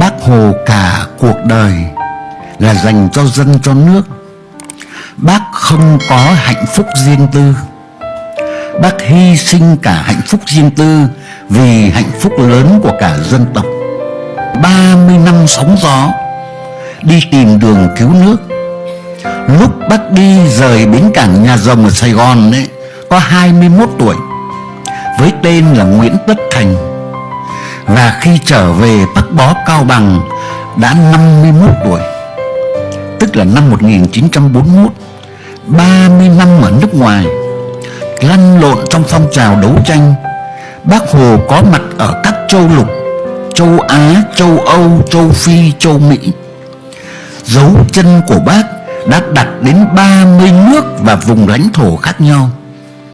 Bác Hồ cả cuộc đời là dành cho dân cho nước. Bác không có hạnh phúc riêng tư. Bác hy sinh cả hạnh phúc riêng tư Vì hạnh phúc lớn của cả dân tộc. 30 năm sóng gió, Đi tìm đường cứu nước. Lúc bác đi rời bến cảng nhà rồng ở Sài Gòn đấy Có 21 tuổi, Với tên là Nguyễn Tất Thành. Và khi trở về Bắc Bó Cao Bằng Đã 51 tuổi. Tức là năm 1941 30 năm ở nước ngoài Lăn lộn trong phong trào đấu tranh. Bác Hồ có mặt ở các châu lục Châu Á, châu Âu, châu Phi, châu Mỹ. Dấu chân của bác đã đặt đến 30 nước và vùng lãnh thổ khác nhau.